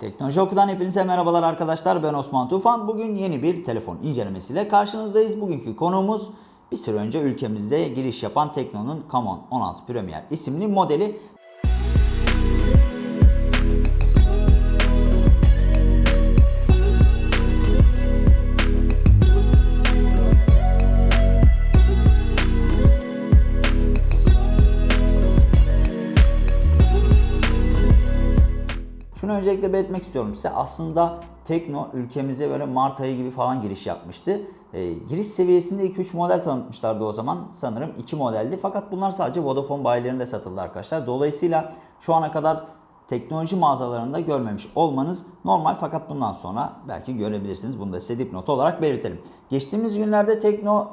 Teknoloji Oku'dan hepinize merhabalar arkadaşlar. Ben Osman Tufan. Bugün yeni bir telefon incelemesiyle karşınızdayız. Bugünkü konuğumuz bir süre önce ülkemizde giriş yapan Tekno'nun Camon 16 Premier isimli modeli. Öncelikle belirtmek istiyorum size. Aslında Tekno ülkemize böyle Mart ayı gibi falan giriş yapmıştı. Ee, giriş seviyesinde 2-3 model tanıtmışlardı o zaman. Sanırım 2 modeldi. Fakat bunlar sadece Vodafone bayilerinde satıldı arkadaşlar. Dolayısıyla şu ana kadar teknoloji mağazalarında görmemiş olmanız normal fakat bundan sonra belki görebilirsiniz. Bunu da size dipnot olarak belirtelim. Geçtiğimiz günlerde Tekno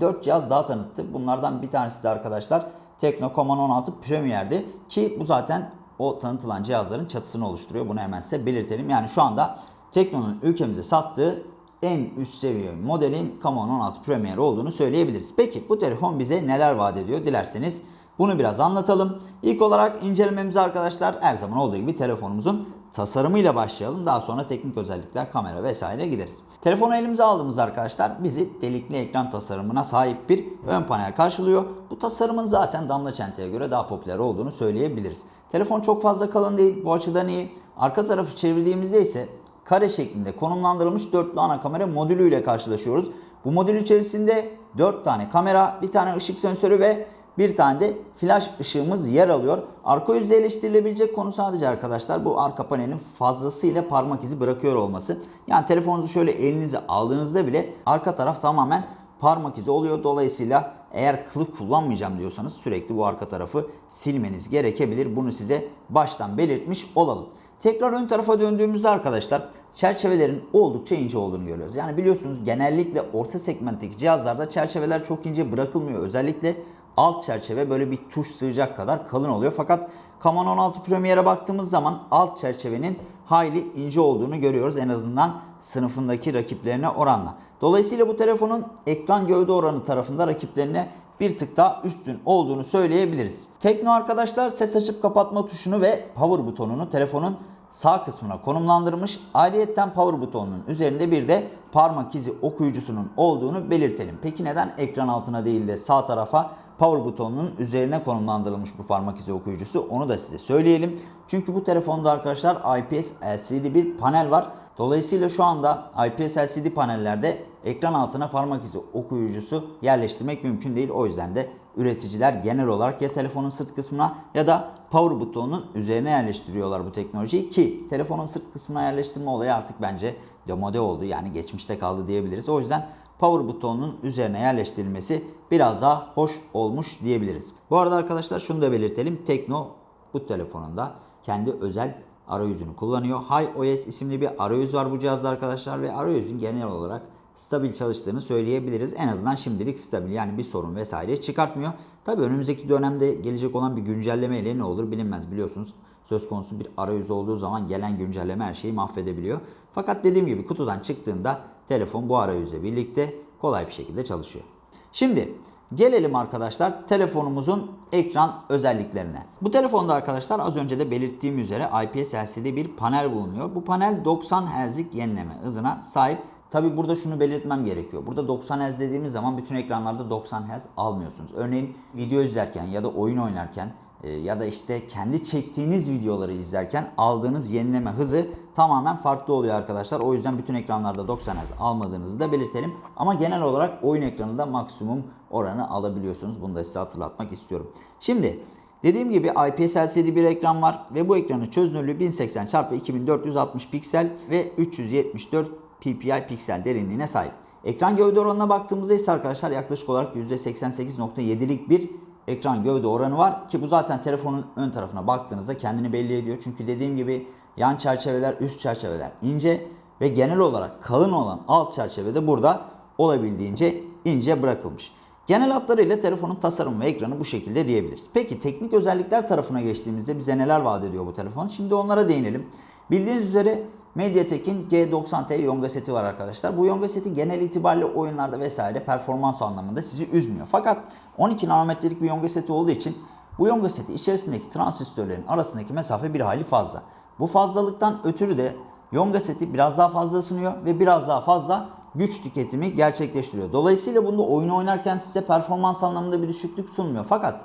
4 cihaz daha tanıttı. Bunlardan bir tanesi de arkadaşlar Tekno Command 16 Premier'di ki bu zaten o tanıtılan cihazların çatısını oluşturuyor. Bunu hemen size belirtelim. Yani şu anda Tekno'nun ülkemize sattığı en üst seviye modelin Command 16 Premier olduğunu söyleyebiliriz. Peki bu telefon bize neler vaat ediyor dilerseniz bunu biraz anlatalım. İlk olarak incelememize arkadaşlar her zaman olduğu gibi telefonumuzun tasarımıyla başlayalım. Daha sonra teknik özellikler, kamera vesaire gideriz. Telefonu elimize aldığımız arkadaşlar bizi delikli ekran tasarımına sahip bir ön panel karşılıyor. Bu tasarımın zaten damla çenteye göre daha popüler olduğunu söyleyebiliriz. Telefon çok fazla kalın değil. Bu açıdan iyi. Arka tarafı çevirdiğimizde ise kare şeklinde konumlandırılmış dörtlü ana kamera modülüyle karşılaşıyoruz. Bu modül içerisinde 4 tane kamera, bir tane ışık sensörü ve bir tane de flash ışığımız yer alıyor. Arka yüzde eleştirilebilecek konu sadece arkadaşlar bu arka panelin fazlasıyla parmak izi bırakıyor olması. Yani telefonunuzu şöyle elinize aldığınızda bile arka taraf tamamen parmak izi oluyor. Dolayısıyla eğer kılık kullanmayacağım diyorsanız sürekli bu arka tarafı silmeniz gerekebilir. Bunu size baştan belirtmiş olalım. Tekrar ön tarafa döndüğümüzde arkadaşlar çerçevelerin oldukça ince olduğunu görüyoruz. Yani biliyorsunuz genellikle orta segmentteki cihazlarda çerçeveler çok ince bırakılmıyor. Özellikle alt çerçeve böyle bir tuş sığacak kadar kalın oluyor. Fakat Command 16 Premier'e baktığımız zaman alt çerçevenin hayli ince olduğunu görüyoruz. En azından sınıfındaki rakiplerine oranla. Dolayısıyla bu telefonun ekran gövde oranı tarafında rakiplerine bir tık daha üstün olduğunu söyleyebiliriz. Tekno arkadaşlar ses açıp kapatma tuşunu ve power butonunu telefonun sağ kısmına konumlandırmış. Ayrıyeten power butonunun üzerinde bir de parmak izi okuyucusunun olduğunu belirtelim. Peki neden ekran altına değil de sağ tarafa power butonunun üzerine konumlandırılmış bu parmak izi okuyucusu onu da size söyleyelim. Çünkü bu telefonda arkadaşlar IPS LCD bir panel var. Dolayısıyla şu anda IPS LCD panellerde ekran altına parmak izi okuyucusu yerleştirmek mümkün değil. O yüzden de üreticiler genel olarak ya telefonun sırt kısmına ya da power butonunun üzerine yerleştiriyorlar bu teknolojiyi ki telefonun sırt kısmına yerleştirme olayı artık bence demode oldu. Yani geçmişte kaldı diyebiliriz. O yüzden power butonunun üzerine yerleştirilmesi biraz daha hoş olmuş diyebiliriz. Bu arada arkadaşlar şunu da belirtelim. Tekno bu telefonunda kendi özel arayüzünü kullanıyor. HiOS isimli bir arayüz var bu cihazda arkadaşlar ve arayüzün genel olarak stabil çalıştığını söyleyebiliriz. En azından şimdilik stabil yani bir sorun vesaire çıkartmıyor. Tabi önümüzdeki dönemde gelecek olan bir güncelleme ile ne olur bilinmez biliyorsunuz. Söz konusu bir arayüz olduğu zaman gelen güncelleme her şeyi mahvedebiliyor. Fakat dediğim gibi kutudan çıktığında telefon bu arayüzle birlikte kolay bir şekilde çalışıyor. Şimdi Gelelim arkadaşlar telefonumuzun ekran özelliklerine. Bu telefonda arkadaşlar az önce de belirttiğim üzere IPS LCD bir panel bulunuyor. Bu panel 90 Hz'lik yenileme hızına sahip. Tabi burada şunu belirtmem gerekiyor. Burada 90 Hz dediğimiz zaman bütün ekranlarda 90 Hz almıyorsunuz. Örneğin video izlerken ya da oyun oynarken ya da işte kendi çektiğiniz videoları izlerken aldığınız yenileme hızı tamamen farklı oluyor arkadaşlar. O yüzden bütün ekranlarda 90 Hz almadığınızı da belirtelim. Ama genel olarak oyun ekranında maksimum oranı alabiliyorsunuz. Bunu da size hatırlatmak istiyorum. Şimdi dediğim gibi IPS LCD bir ekran var ve bu ekranın çözünürlüğü 1080 x 2460 piksel ve 374 ppi piksel derinliğine sahip. Ekran gövde oranına baktığımızda ise arkadaşlar yaklaşık olarak %88.7'lik bir ekran gövde oranı var ki bu zaten telefonun ön tarafına baktığınızda kendini belli ediyor. Çünkü dediğim gibi yan çerçeveler, üst çerçeveler ince ve genel olarak kalın olan alt çerçeve de burada olabildiğince ince bırakılmış. Genel hatlarıyla telefonun tasarımı ve ekranı bu şekilde diyebiliriz. Peki teknik özellikler tarafına geçtiğimizde bize neler vaat ediyor bu telefon? Şimdi onlara değinelim. Bildiğiniz üzere MediaTek'in G90T Yonga seti var arkadaşlar. Bu Yonga seti genel itibariyle oyunlarda vesaire performans anlamında sizi üzmüyor. Fakat 12 nanometrelik bir Yonga seti olduğu için bu Yonga seti içerisindeki transistörlerin arasındaki mesafe bir hali fazla. Bu fazlalıktan ötürü de Yonga seti biraz daha fazla ısınıyor ve biraz daha fazla güç tüketimi gerçekleştiriyor. Dolayısıyla bunda oyun oynarken size performans anlamında bir düşüklük sunmuyor. Fakat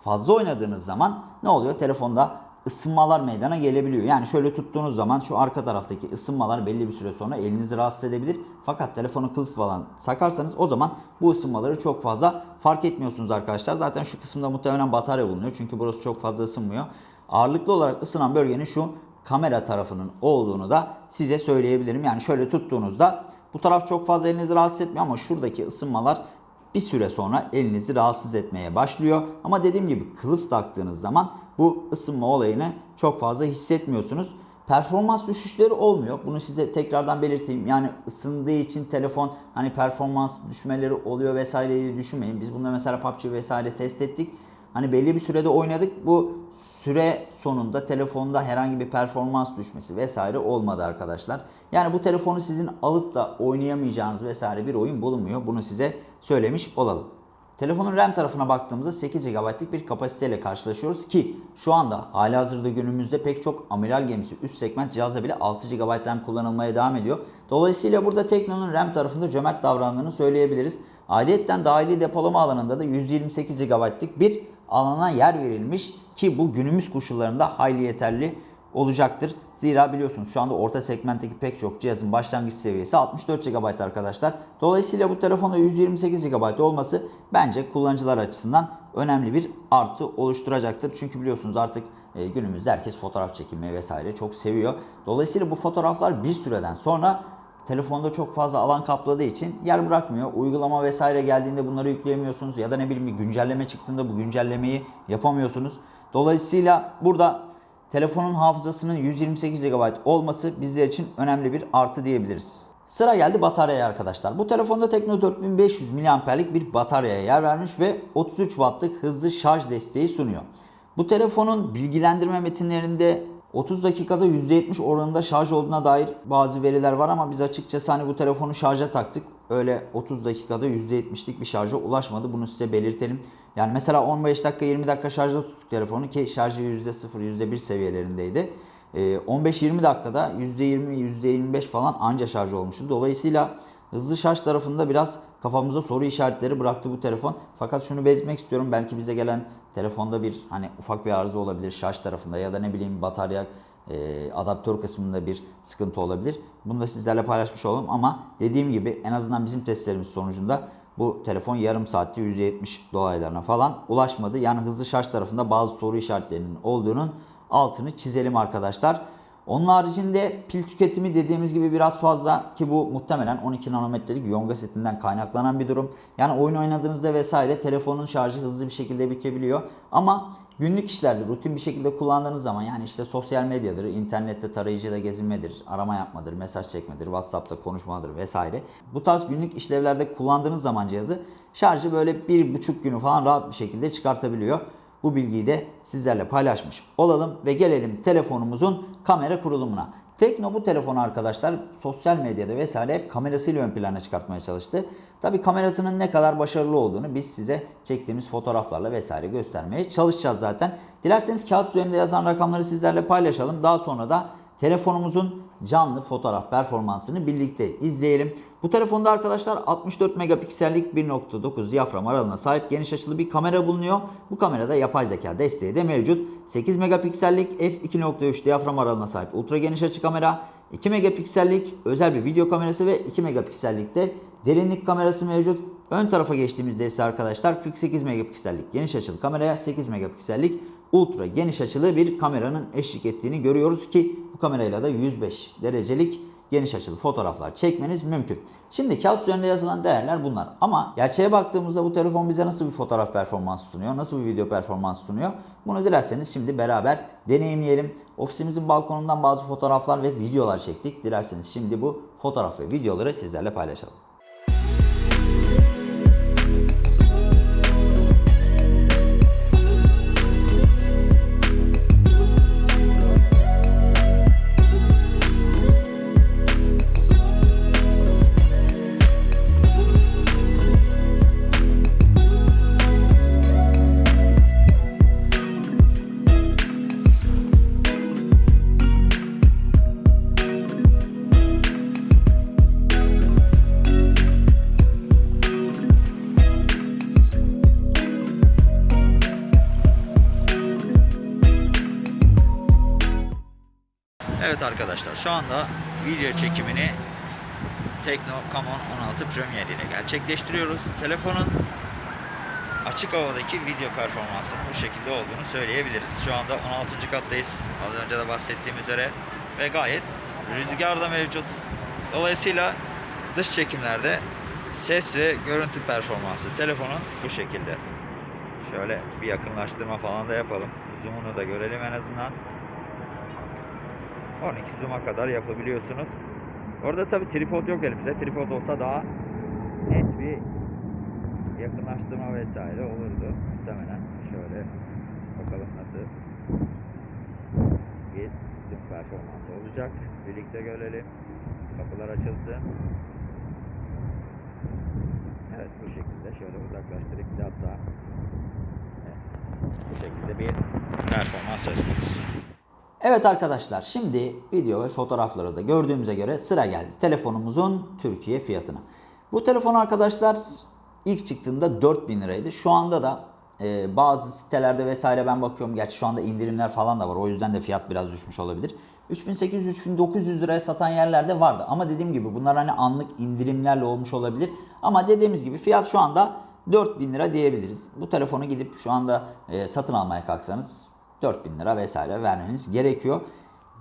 fazla oynadığınız zaman ne oluyor? Telefonda ısınmalar meydana gelebiliyor. Yani şöyle tuttuğunuz zaman şu arka taraftaki ısınmalar belli bir süre sonra elinizi rahatsız edebilir. Fakat telefonu kılıf falan sakarsanız o zaman bu ısınmaları çok fazla fark etmiyorsunuz arkadaşlar. Zaten şu kısımda muhtemelen batarya bulunuyor. Çünkü burası çok fazla ısınmıyor. Ağırlıklı olarak ısınan bölgenin şu kamera tarafının olduğunu da size söyleyebilirim. Yani şöyle tuttuğunuzda bu taraf çok fazla elinizi rahatsız etmiyor ama şuradaki ısınmalar bir süre sonra elinizi rahatsız etmeye başlıyor. Ama dediğim gibi kılıf taktığınız zaman bu ısınma olayını çok fazla hissetmiyorsunuz. Performans düşüşleri olmuyor. Bunu size tekrardan belirteyim. Yani ısındığı için telefon hani performans düşmeleri oluyor vesaire diye düşünmeyin. Biz bunda mesela PUBG vesaire test ettik. Hani belli bir sürede oynadık. Bu süre sonunda telefonda herhangi bir performans düşmesi vesaire olmadı arkadaşlar. Yani bu telefonu sizin alıp da oynayamayacağınız vesaire bir oyun bulunmuyor. Bunu size söylemiş olalım. Telefonun RAM tarafına baktığımızda 8 GB'lik bir kapasiteyle karşılaşıyoruz ki şu anda hali hazırda günümüzde pek çok amiral gemisi üst segment cihazda bile 6 GB RAM kullanılmaya devam ediyor. Dolayısıyla burada Tekno'nun RAM tarafında cömert davrandığını söyleyebiliriz. Ayrıyeten dahili depolama alanında da 128 GB'lik bir alana yer verilmiş ki bu günümüz koşullarında hayli yeterli olacaktır. Zira biliyorsunuz şu anda orta segmentteki pek çok cihazın başlangıç seviyesi 64 GB arkadaşlar. Dolayısıyla bu telefonda 128 GB olması bence kullanıcılar açısından önemli bir artı oluşturacaktır. Çünkü biliyorsunuz artık e, günümüzde herkes fotoğraf çekilmeyi vesaire çok seviyor. Dolayısıyla bu fotoğraflar bir süreden sonra telefonda çok fazla alan kapladığı için yer bırakmıyor. Uygulama vesaire geldiğinde bunları yükleyemiyorsunuz ya da ne bileyim bir güncelleme çıktığında bu güncellemeyi yapamıyorsunuz. Dolayısıyla burada telefonun hafızasının 128 GB olması bizler için önemli bir artı diyebiliriz. Sıra geldi bataryaya arkadaşlar. Bu telefonda Tekno 4500 mAh'lik bir bataryaya yer vermiş ve 33 Watt'lık hızlı şarj desteği sunuyor. Bu telefonun bilgilendirme metinlerinde 30 dakikada %70 oranında şarj olduğuna dair bazı veriler var ama biz açıkçası hani bu telefonu şarja taktık. Öyle 30 dakikada %70'lik bir şarja ulaşmadı. Bunu size belirtelim. Yani mesela 15 dakika 20 dakika şarjda tuttuk telefonu ki şarjı %0 %1 seviyelerindeydi. 15-20 ee, dakikada %20 %25 falan anca şarj olmuştu. Dolayısıyla hızlı şarj tarafında biraz kafamıza soru işaretleri bıraktı bu telefon. Fakat şunu belirtmek istiyorum. Belki bize gelen telefonda bir hani ufak bir arıza olabilir şarj tarafında ya da ne bileyim batarya e, adaptör kısmında bir sıkıntı olabilir. Bunu da sizlerle paylaşmış olalım ama dediğim gibi en azından bizim testlerimiz sonucunda bu telefon yarım saatte %70 dolaylarına falan ulaşmadı. Yani hızlı şarj tarafında bazı soru işaretlerinin olduğunun altını çizelim arkadaşlar. Onun haricinde pil tüketimi dediğimiz gibi biraz fazla ki bu muhtemelen 12 nanometrelik Yonga setinden kaynaklanan bir durum. Yani oyun oynadığınızda vesaire telefonun şarjı hızlı bir şekilde bitebiliyor. Ama günlük işlerde rutin bir şekilde kullandığınız zaman yani işte sosyal medyadır, internette tarayıcıda gezinmedir, arama yapmadır, mesaj çekmedir, WhatsApp'ta konuşmadır vesaire. Bu tarz günlük işlevlerde kullandığınız zaman cihazı şarjı böyle bir buçuk günü falan rahat bir şekilde çıkartabiliyor. Bu bilgiyi de sizlerle paylaşmış olalım ve gelelim telefonumuzun kamera kurulumuna. Tekno bu telefonu arkadaşlar sosyal medyada vesaire hep kamerasıyla ön plana çıkartmaya çalıştı. Tabi kamerasının ne kadar başarılı olduğunu biz size çektiğimiz fotoğraflarla vesaire göstermeye çalışacağız zaten. Dilerseniz kağıt üzerinde yazan rakamları sizlerle paylaşalım. Daha sonra da telefonumuzun canlı fotoğraf performansını birlikte izleyelim. Bu telefonda arkadaşlar 64 megapiksellik 1.9 diyafram aralığına sahip geniş açılı bir kamera bulunuyor. Bu kamerada yapay zeka desteği de mevcut. 8 megapiksellik f2.3 diyafram aralığına sahip ultra geniş açı kamera, 2 megapiksellik özel bir video kamerası ve 2 megapiksellik de derinlik kamerası mevcut. Ön tarafa geçtiğimizde ise arkadaşlar 48 megapiksellik geniş açılı kameraya 8 megapiksellik ultra geniş açılı bir kameranın eşlik ettiğini görüyoruz ki bu kamerayla da 105 derecelik geniş açılı fotoğraflar çekmeniz mümkün. Şimdi kağıt üzerinde yazılan değerler bunlar. Ama gerçeğe baktığımızda bu telefon bize nasıl bir fotoğraf performansı sunuyor, nasıl bir video performansı sunuyor? Bunu dilerseniz şimdi beraber deneyimleyelim. Ofisimizin balkonundan bazı fotoğraflar ve videolar çektik. Dilerseniz şimdi bu fotoğraf ve videoları sizlerle paylaşalım. Arkadaşlar şu anda video çekimini Tekno Camon 16 Premier ile gerçekleştiriyoruz. Telefonun açık havadaki video performansının bu şekilde olduğunu söyleyebiliriz. Şu anda 16. kattayız. Az önce de bahsettiğim üzere ve gayet rüzgar da mevcut. Dolayısıyla dış çekimlerde ses ve görüntü performansı telefonun bu şekilde. Şöyle bir yakınlaştırma falan da yapalım. Zoom'unu da görelim en azından. 12 zoom'a kadar yapabiliyorsunuz. Orada tabi tripod yok elimizde. Tripod olsa daha net bir yakınlaştırma vesaire olurdu. Muhtemelen şöyle bakalım nasıl bir zoom performansı olacak. Birlikte görelim. Kapılar açılsın. Evet bu şekilde şöyle uzaklaştırıp hatta evet, bu şekilde bir performans söz konusu. Evet arkadaşlar şimdi video ve fotoğrafları da gördüğümüze göre sıra geldi telefonumuzun Türkiye fiyatına. Bu telefon arkadaşlar ilk çıktığında 4000 liraydı. Şu anda da e, bazı sitelerde vesaire ben bakıyorum. Gerçi şu anda indirimler falan da var. O yüzden de fiyat biraz düşmüş olabilir. 3800-3900 liraya satan yerlerde vardı. Ama dediğim gibi bunlar hani anlık indirimlerle olmuş olabilir. Ama dediğimiz gibi fiyat şu anda 4000 lira diyebiliriz. Bu telefonu gidip şu anda e, satın almaya kalksanız 4000 lira vesaire vermeniz gerekiyor.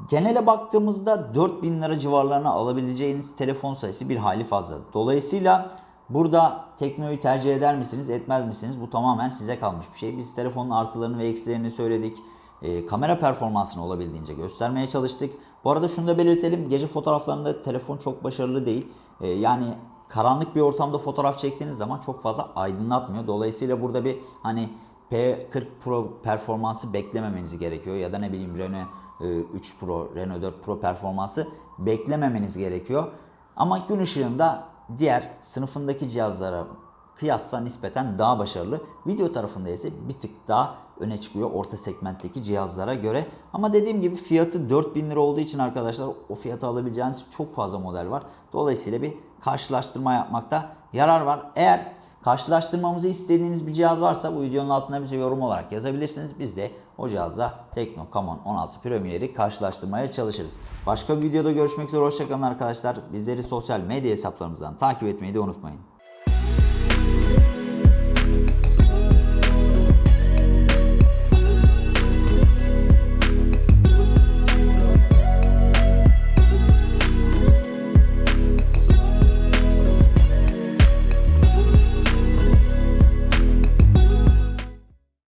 Genele baktığımızda 4000 lira civarlarına alabileceğiniz telefon sayısı bir hali fazla. Dolayısıyla burada Tekno'yu tercih eder misiniz, etmez misiniz? Bu tamamen size kalmış bir şey. Biz telefonun artılarını ve eksilerini söyledik. Ee, kamera performansını olabildiğince göstermeye çalıştık. Bu arada şunu da belirtelim. Gece fotoğraflarında telefon çok başarılı değil. Ee, yani karanlık bir ortamda fotoğraf çektiğiniz zaman çok fazla aydınlatmıyor. Dolayısıyla burada bir hani P40 Pro performansı beklememeniz gerekiyor ya da ne bileyim Renault e, 3 Pro, Renault 4 Pro performansı beklememeniz gerekiyor. Ama gün ışığında diğer sınıfındaki cihazlara kıyasla nispeten daha başarılı. Video tarafında ise bir tık daha öne çıkıyor orta segmentteki cihazlara göre. Ama dediğim gibi fiyatı 4000 lira olduğu için arkadaşlar o fiyatı alabileceğiniz çok fazla model var. Dolayısıyla bir karşılaştırma yapmakta yarar var. Eğer karşılaştırmamızı istediğiniz bir cihaz varsa bu videonun altına bize yorum olarak yazabilirsiniz. Biz de o cihazla Tekno Camon 16 Premier'i karşılaştırmaya çalışırız. Başka bir videoda görüşmek üzere. Hoşçakalın arkadaşlar. Bizleri sosyal medya hesaplarımızdan takip etmeyi de unutmayın.